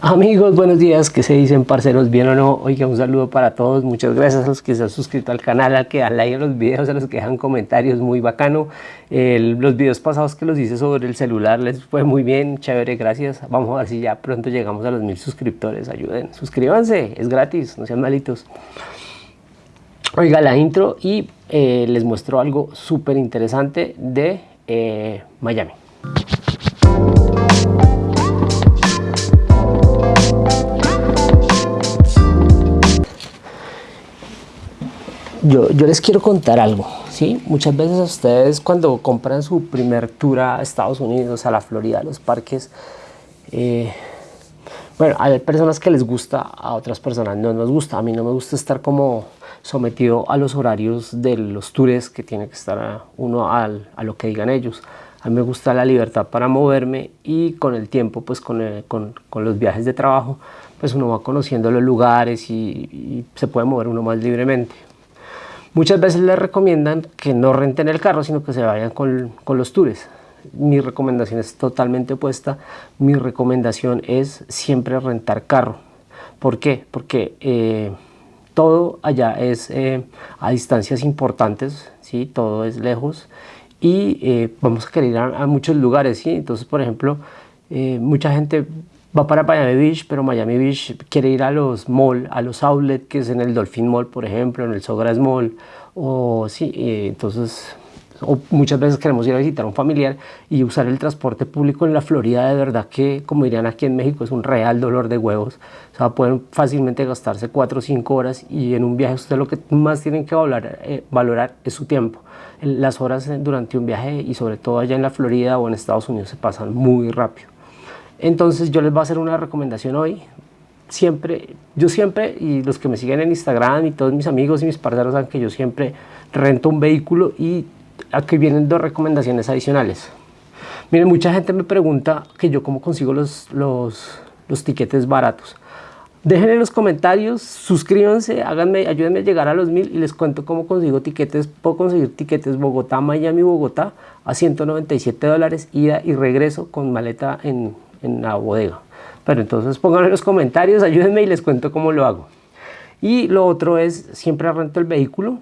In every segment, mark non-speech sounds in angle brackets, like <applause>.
Amigos, buenos días, ¿qué se dicen parceros? ¿Bien o no? Oiga, un saludo para todos, muchas gracias a los que se han suscrito al canal, a que dan like a los videos, a los que dejan comentarios, muy bacano. los videos pasados que los hice sobre el celular les fue muy bien, chévere, gracias. Vamos a ver si ya pronto llegamos a los mil suscriptores, ayuden, suscríbanse, es gratis, no sean malitos. Oiga la intro y eh, les muestro algo súper interesante de eh, Miami. Yo, les quiero contar algo, ¿sí? Muchas veces ustedes cuando compran su primer tour a Estados Unidos, a la Florida, a los parques, eh, bueno, hay personas que les gusta, a otras personas no nos gusta. A mí no me gusta estar como sometido a los horarios de los tours que tiene que estar uno a lo que digan ellos. A mí me gusta la libertad para moverme y con el tiempo, pues con, con, los viajes de trabajo, pues uno va conociendo los lugares y, y se puede mover uno más libremente. Muchas veces les recomiendan que no renten el carro, sino que se vayan con, los tours. Mi recomendación es totalmente opuesta. Mi recomendación es siempre rentar carro. ¿Por qué? Porque eh, todo allá es eh, a distancias importantes, ¿sí? todo es lejos y eh, vamos a querer ir a, muchos lugares. ¿sí? Entonces, por ejemplo, mucha gente va para Miami Beach, pero Miami Beach quiere ir a los mall, a los outlet, que es en el Dolphin Mall, por ejemplo, en el Sogras Mall, o sí, entonces o muchas veces queremos ir a visitar a un familiar y usar el transporte público en la Florida de verdad que, como dirían aquí en México, es un real dolor de huevos. O sea, pueden fácilmente gastarse 4 o 5 horas y en un viaje usted lo que más tienen que valorar, eh, valorar es su tiempo. Las horas durante un viaje y sobre todo allá en la Florida o en Estados Unidos se pasan muy rápido. Entonces yo les voy a hacer una recomendación hoy. Siempre, yo siempre, y los que me siguen en Instagram y todos mis amigos y mis parceros saben que yo siempre rento un vehículo y aquí vienen dos recomendaciones adicionales. Miren, mucha gente me pregunta que yo cómo consigo los, los, los tiquetes baratos. Dejen en los comentarios, suscríbanse, háganme, ayúdenme a llegar a los mil y les cuento cómo consigo tiquetes. Puedo conseguir tiquetes Bogotá, Miami, Bogotá a 197 dólares, ida y regreso con maleta en, en la bodega. Pero entonces pónganlo en los comentarios, ayúdenme y les cuento cómo lo hago. Y lo otro es, siempre rento el vehículo.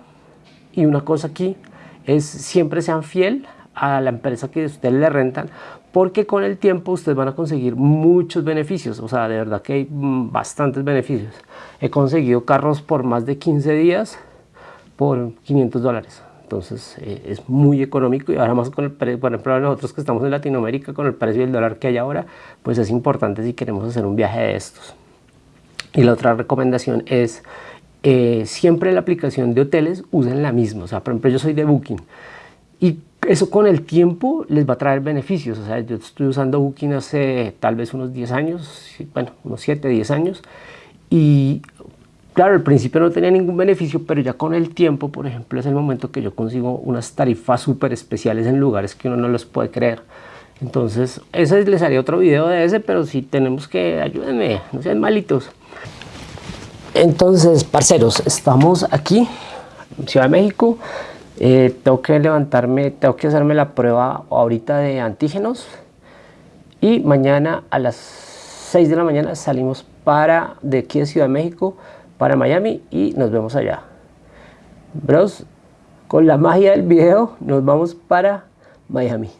Y una cosa aquí es, siempre sean fiel a la empresa que ustedes le rentan, porque con el tiempo ustedes van a conseguir muchos beneficios, o sea, de verdad que hay mm, bastantes beneficios. He conseguido carros por más de 15 días por 500 dólares. Entonces eh, es muy económico y ahora más con el precio, por ejemplo nosotros que estamos en Latinoamérica con el precio del dólar que hay ahora, pues es importante si queremos hacer un viaje de estos. Y la otra recomendación es eh, siempre la aplicación de hoteles usen la misma, o sea por ejemplo yo soy de Booking y eso con el tiempo les va a traer beneficios, o sea yo estoy usando Booking hace tal vez unos 10 años, bueno unos 7, 10 años y Claro, al principio no tenía ningún beneficio, pero ya con el tiempo, por ejemplo, es el momento que yo consigo unas tarifas súper especiales en lugares que uno no los puede creer. Entonces, ese les haría otro video de ese, pero si tenemos que, ayúdenme, no sean malitos. Entonces, parceros, estamos aquí, en Ciudad de México. Eh, tengo que levantarme, tengo que hacerme la prueba ahorita de antígenos. Y mañana a las 6 de la mañana salimos para de aquí de Ciudad de México para Miami y nos vemos allá. Bros, con la magia del video nos vamos para Miami.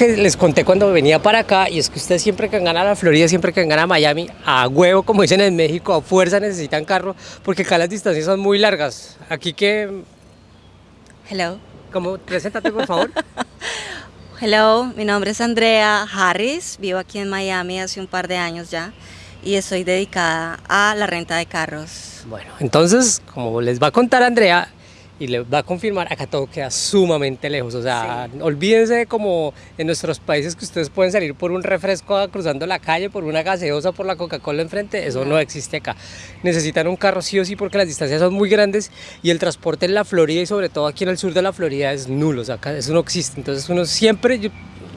Que les conté cuando venía para acá y es que ustedes siempre que vengan a la Florida, siempre que vengan a Miami, a huevo, como dicen en México, a fuerza necesitan carro porque acá las distancias son muy largas. Aquí que... Hello. ¿Cómo? Preséntate, por favor. <laughs> Hello, mi nombre es Andrea Harris, vivo aquí en Miami hace un par de años ya y estoy dedicada a la renta de carros. Bueno, entonces, como les va a contar Andrea, y le va a confirmar, acá todo queda sumamente lejos. O sea, olvídense como en nuestros países que ustedes pueden salir por un refresco cruzando la calle, por una gaseosa, por la Coca-Cola enfrente, eso no. existe acá. Necesitan un carro sí o sí porque las distancias son muy grandes y el transporte en la Florida y sobre todo aquí en el sur de la Florida es nulo, o sea, acá eso no existe. Entonces uno siempre,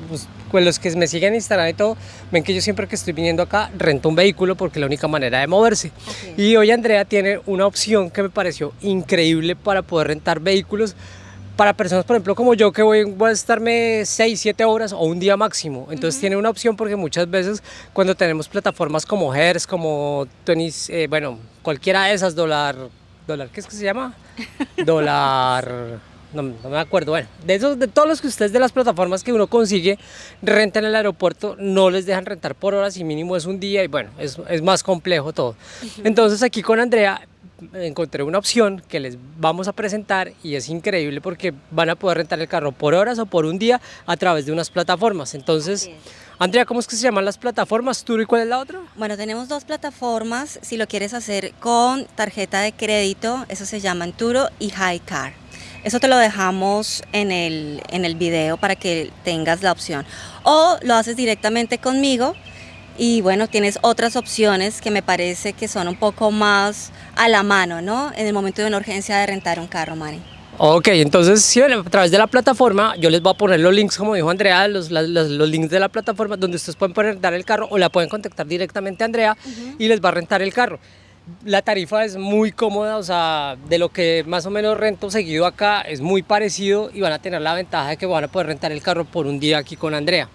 pues, pues, los que me siguen en Instagram y todo, ven que yo siempre que estoy viniendo acá rento un vehículo porque es la única manera de moverse. Y hoy Andrea tiene una opción que me pareció increíble para poder rentar vehículos para personas, por ejemplo, como yo, que voy, voy a estarme 6, 7 horas o un día máximo. Entonces tiene una opción porque muchas veces cuando tenemos plataformas como Hertz, como Tenis, eh, bueno, cualquiera de esas, dólar, dólar, ¿qué es que se llama? <laughs> dólar no, me acuerdo, bueno, de esos, de todos los que ustedes de las plataformas que uno consigue, renta en el aeropuerto, no les dejan rentar por horas y mínimo es un día y bueno, es, es más complejo todo. Entonces aquí con Andrea encontré una opción que les vamos a presentar y es increíble porque van a poder rentar el carro por horas o por un día a través de unas plataformas. Entonces, Andrea, ¿cómo es que se llaman las plataformas? ¿Turo y cuál es la otra? Bueno, tenemos dos plataformas. Si lo quieres hacer con tarjeta de crédito, eso se llama Turo y Highcar. Eso te lo dejamos en el, en el video para que tengas la opción. O lo haces directamente conmigo y bueno, tienes otras opciones que me parece que son un poco más a la mano, ¿no? En el momento de una urgencia de rentar un carro, Mari. Ok, entonces si a través de la plataforma yo les voy a poner los links, como dijo Andrea, los, los, los links de la plataforma donde ustedes pueden rentar el carro o la pueden contactar directamente a Andrea y les va a rentar el carro la tarifa es muy cómoda, o sea, de lo que más o menos rento seguido acá es muy parecido y van a tener la ventaja de que van a poder rentar el carro por un día aquí con Andrea.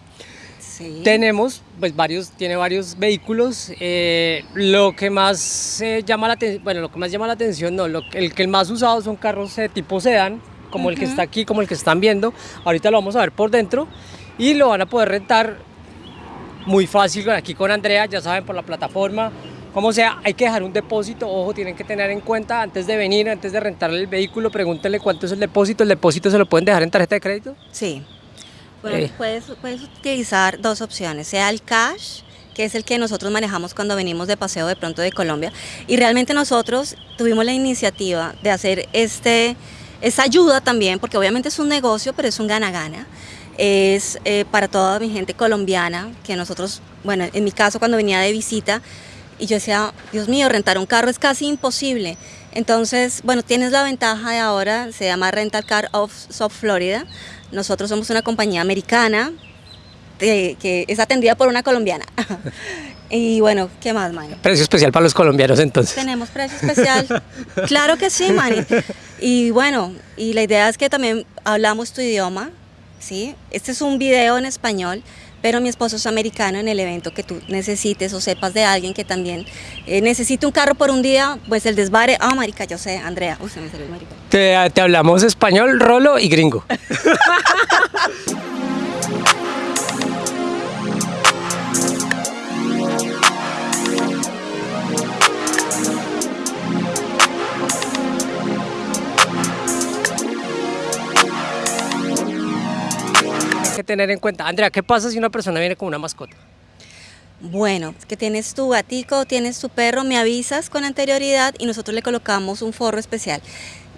Sí. Tenemos, pues varios, tiene varios vehículos. Eh, lo que más llama la atención, bueno, lo que más llama la atención, no, lo, el que el más usado son carros de tipo sedán, como el que está aquí, como el que están viendo. Ahorita lo vamos a ver por dentro y lo van a poder rentar muy fácil aquí con Andrea, ya saben, por la plataforma. Como sea, hay que dejar un depósito, ojo, tienen que tener en cuenta antes de venir, antes de rentar el vehículo, pregúntenle cuánto es el depósito, ¿el depósito se lo pueden dejar en tarjeta de crédito? Sí, bueno, eh. puedes, puedes utilizar dos opciones, sea el cash, que es el que nosotros manejamos cuando venimos de paseo de pronto de Colombia, y realmente nosotros tuvimos la iniciativa de hacer este, esa ayuda también, porque obviamente es un negocio, pero es un gana-gana, es eh, para toda mi gente colombiana, que nosotros, bueno, en mi caso cuando venía de visita, y yo decía, Dios mío, rentar un carro es casi imposible. Entonces, bueno, tienes la ventaja de ahora, se llama Rental Car of South Florida. Nosotros somos una compañía americana que es atendida por una colombiana. <laughs> y bueno, ¿qué más, Manny? Precio especial para los colombianos entonces. Tenemos precio especial. claro que sí, Manny. Y bueno, y la idea es que también hablamos tu idioma, ¿sí? Este es un video en español pero mi esposo es americano en el evento que tú necesites o sepas de alguien que también eh, necesite un carro por un día, pues el desvare, ah, marica, yo sé, Andrea, uy, se me salió el marica. Te, te hablamos español, rolo y gringo. <laughs> tener en cuenta. Andrea, ¿qué pasa si una persona viene con una mascota? Bueno, que tienes tu gatico, tienes tu perro, me avisas con anterioridad y nosotros le colocamos un forro especial.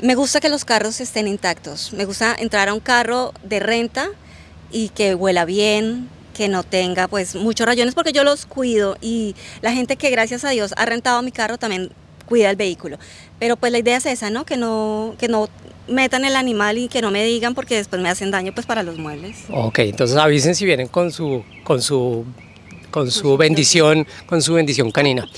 Me gusta que los carros estén intactos, me gusta entrar a un carro de renta y que huela bien, que no tenga pues muchos rayones porque yo los cuido y la gente que gracias a Dios ha rentado mi carro también cuida el vehículo. Pero pues la idea es esa, ¿no? Que no, que no metan el animal y que no me digan porque después me hacen daño pues para los muebles. Ok, entonces avisen si vienen con su, con su, con su bendición, con su bendición canina.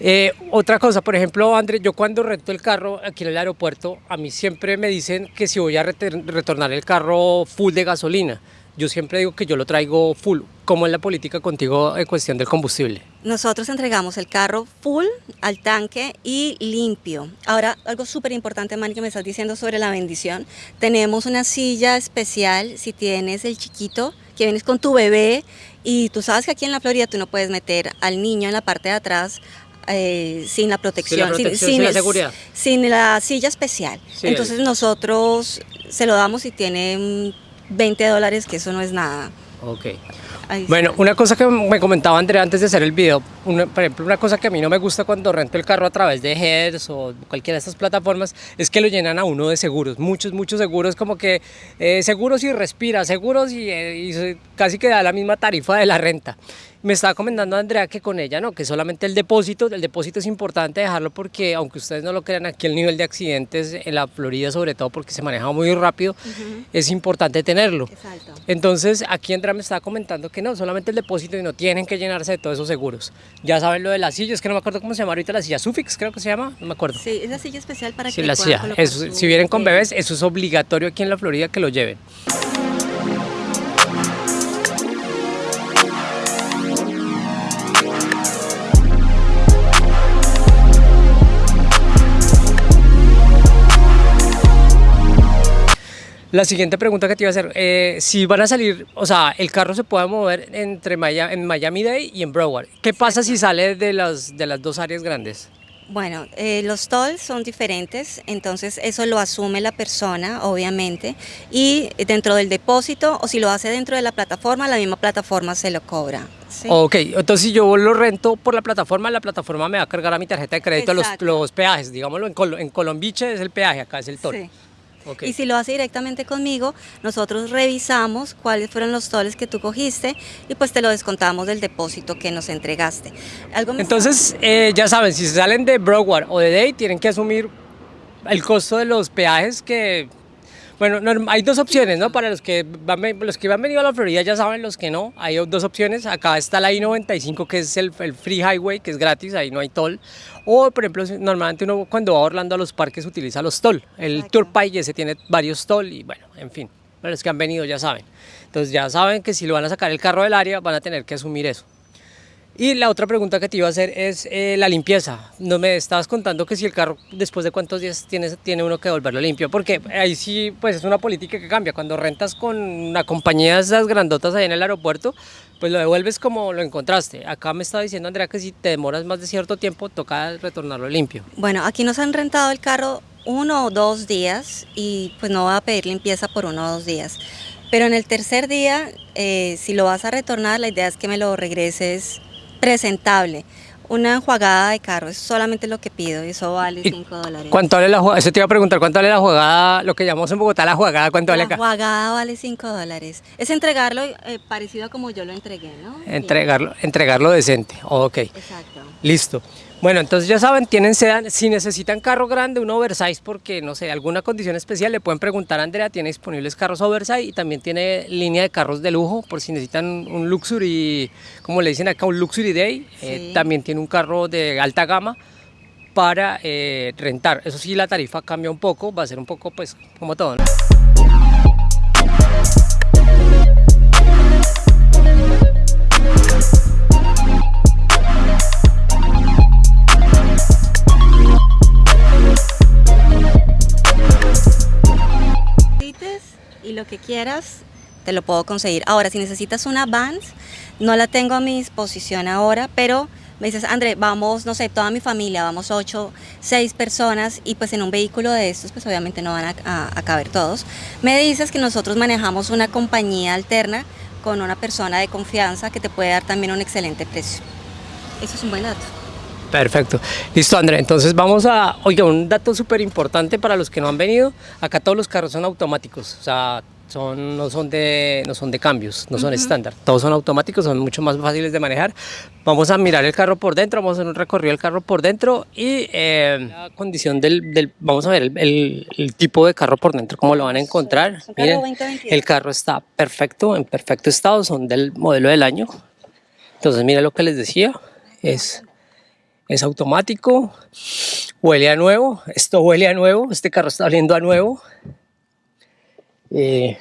Eh, otra cosa, por ejemplo, André, yo cuando rento el carro aquí en el aeropuerto, a mí siempre me dicen que si voy a retornar el carro full de gasolina yo siempre digo que yo lo traigo full. ¿Cómo es la política contigo en cuestión del combustible? Nosotros entregamos el carro full al tanque y limpio. Ahora, algo súper importante, Manny, que me estás diciendo sobre la bendición. Tenemos una silla especial si tienes el chiquito, que vienes con tu bebé y tú sabes que aquí en la Florida tú no puedes meter al niño en la parte de atrás eh, sin la protección, sin, la seguridad. Sin la silla especial. Entonces nosotros se lo damos y tiene 20 dólares, que eso no es nada. Ok. Bueno, una cosa que me comentaba Andrea antes de hacer el video, por ejemplo, una cosa que a mí no me gusta cuando rento el carro a través de Heads o cualquiera de estas plataformas es que lo llenan a uno de seguros, muchos, muchos seguros, como que eh, seguros y respira, seguros y, eh, y casi que da la misma tarifa de la renta me estaba comentando Andrea que con ella no, que solamente el depósito, el depósito es importante dejarlo porque aunque ustedes no lo crean, aquí el nivel de accidentes en la Florida sobre todo porque se maneja muy rápido, es importante tenerlo. Exacto. Entonces aquí Andrea me estaba comentando que no, solamente el depósito y no tienen que llenarse de todos esos seguros. Ya saben lo de la silla, es que no me acuerdo cómo se llama ahorita la silla Sufix, creo que se llama, no me acuerdo. Sí, es la silla especial para sí, que la silla. si vienen con bebés, eso es obligatorio aquí en la Florida que lo lleven. La siguiente pregunta que te iba a hacer, eh, si van a salir, o sea, el carro se puede mover entre Miami, en Miami Day y en Broward. ¿Qué pasa si sale de las, de las dos áreas grandes? Bueno, eh, los tolls son diferentes, entonces eso lo asume la persona, obviamente, y dentro del depósito, o si lo hace dentro de la plataforma, la misma plataforma se lo cobra. Ok, entonces si yo lo rento por la plataforma, la plataforma me va a cargar a mi tarjeta de crédito los, los, peajes, digámoslo, en, en Colombiche es el peaje, acá es el toll. Sí. Y si lo hace directamente conmigo, nosotros revisamos cuáles fueron los toles que tú cogiste y pues te lo descontamos del depósito que nos entregaste. Entonces, eh, ya saben, si salen de Broward o de Day, tienen que asumir el costo de los peajes que bueno, hay dos opciones, ¿no? Para los que, van, los que han venido a la Florida ya saben, los que no, hay dos opciones. Acá está la I-95, que es el, Free Highway, que es gratis, ahí no hay toll. O, por ejemplo, normalmente uno cuando va a Orlando a los parques utiliza los toll. El Tour Turnpike ese tiene varios toll y, bueno, en fin, para los que han venido ya saben. Entonces ya saben que si lo van a sacar el carro del área, van a tener que asumir eso. Y la otra pregunta que te iba a hacer es eh, la limpieza. No me estabas contando que si el carro después de cuántos días tiene, tiene uno que devolverlo limpio, porque ahí sí pues es una política que cambia. Cuando rentas con una compañía de esas grandotas ahí en el aeropuerto, pues lo devuelves como lo encontraste. Acá me estaba diciendo Andrea que si te demoras más de cierto tiempo toca retornarlo limpio. Bueno, aquí nos han rentado el carro uno o dos días y pues no va a pedir limpieza por uno o dos días. Pero en el tercer día, eh, si lo vas a retornar, la idea es que me lo regreses presentable. Una enjuagada de carro, es solamente lo que pido y eso vale 5 dólares. ¿Cuánto vale la jugada? Eso te iba a preguntar, ¿cuánto vale la jugada, lo que llamamos en Bogotá la jugada, cuánto vale acá? La jugada vale 5 dólares. Es entregarlo eh, parecido a como yo lo entregué, ¿no? Entregarlo, entregarlo decente, ok. Exacto. Listo. Bueno, entonces ya saben, tienen sedan, si necesitan carro grande, un oversize, porque no sé, alguna condición especial, le pueden preguntar a Andrea, tiene disponibles carros oversize y también tiene línea de carros de lujo, por si necesitan un luxury, como le dicen acá, un luxury day, eh, también tiene un carro de alta gama para eh, rentar. Eso sí, la tarifa cambia un poco, va a ser un poco pues como todo, ¿no? Quieras te lo puedo conseguir. Ahora, si necesitas una Vans, no la tengo a mi disposición ahora, pero me dices, André, vamos, no sé, toda mi familia, vamos ocho, seis personas y pues en un vehículo de estos pues obviamente no van a, caber todos. Me dices que nosotros manejamos una compañía alterna con una persona de confianza que te puede dar también un excelente precio. Eso es un buen dato. Perfecto. Listo, André. Entonces vamos a... Oiga, un dato súper importante para los que no han venido. Acá todos los carros son automáticos. O sea, son, no, son de, no son de cambios, no son estándar. Todos son automáticos, son mucho más fáciles de manejar. Vamos a mirar el carro por dentro, vamos a hacer un recorrido del carro por dentro y eh, la condición del, del, Vamos a ver el, el, tipo de carro por dentro, cómo lo van a encontrar. Miren, el carro está perfecto, en perfecto estado, son del modelo del año. Entonces, mira lo que les decía, es es automático, huele a nuevo, esto huele a nuevo, este carro está oliendo a nuevo. Eh,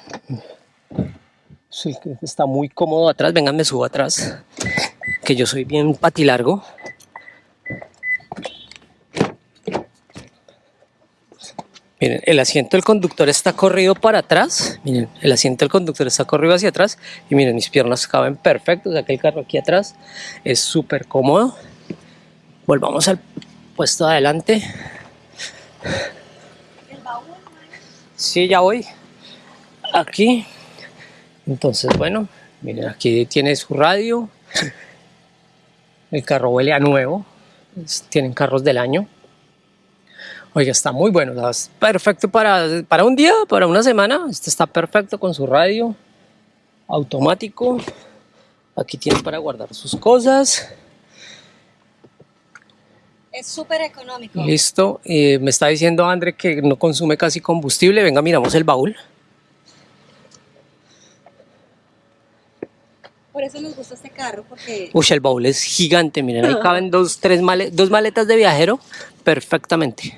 está muy cómodo atrás, vengan me subo atrás, que yo soy bien patilargo. Miren, el asiento del conductor está corrido para atrás. Miren, el asiento del conductor está corrido hacia atrás. Y miren, mis piernas caben perfecto. O sea que el carro aquí atrás es súper cómodo. Volvamos al puesto adelante. Sí, ya voy. Aquí. Entonces, bueno, miren, aquí tiene su radio. El carro huele a nuevo. Tienen carros del año. Oiga, está muy bueno. Es perfecto para, para un día, para una semana. Este está perfecto con su radio automático. Aquí tiene para guardar sus cosas. Es súper económico. Listo. Eh, me está diciendo André que no consume casi combustible. Venga, miramos el baúl. Por eso nos gusta este carro, porque... Uy, el baúl es gigante, miren, ahí caben <laughs> dos, tres dos maletas de viajero perfectamente.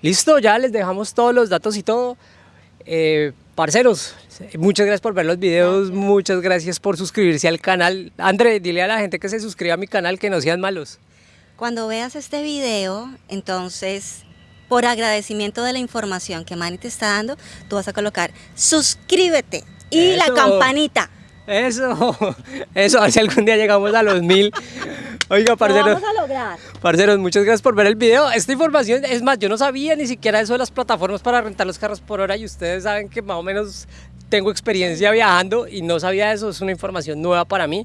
Listo, ya les dejamos todos los datos y todo. Eh, parceros, muchas gracias por ver los videos, muchas gracias por suscribirse al canal. André, dile a la gente que se suscriba a mi canal, que no sean malos. Cuando veas este video, entonces, por agradecimiento de la información que Manny te está dando, tú vas a colocar suscríbete y la campanita. Eso, <laughs> eso, a ver si algún día llegamos a los mil. Oiga, parceros. Lo vamos a lograr. Parceros, muchas gracias por ver el video. Esta información, es más, yo no sabía ni siquiera eso de las plataformas para rentar los carros por hora y ustedes saben que más o menos tengo experiencia viajando y no sabía eso, es una información nueva para mí.